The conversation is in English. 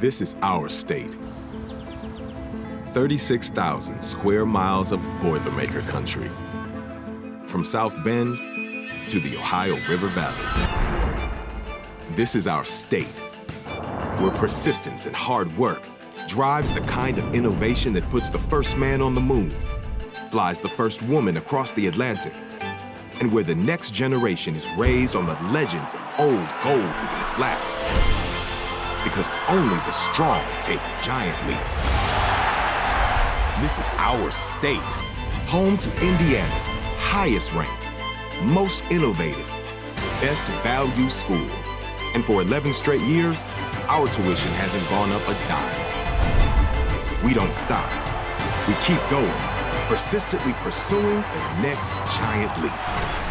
This is our state. 36,000 square miles of Boilermaker country. From South Bend to the Ohio River Valley. This is our state, where persistence and hard work drives the kind of innovation that puts the first man on the moon, flies the first woman across the Atlantic, and where the next generation is raised on the legends of old gold and black. Because only the strong take giant leaps. This is our state, home to Indiana's highest ranked, most innovative, best value school. And for 11 straight years, our tuition hasn't gone up a dime. We don't stop. We keep going, persistently pursuing the next giant leap.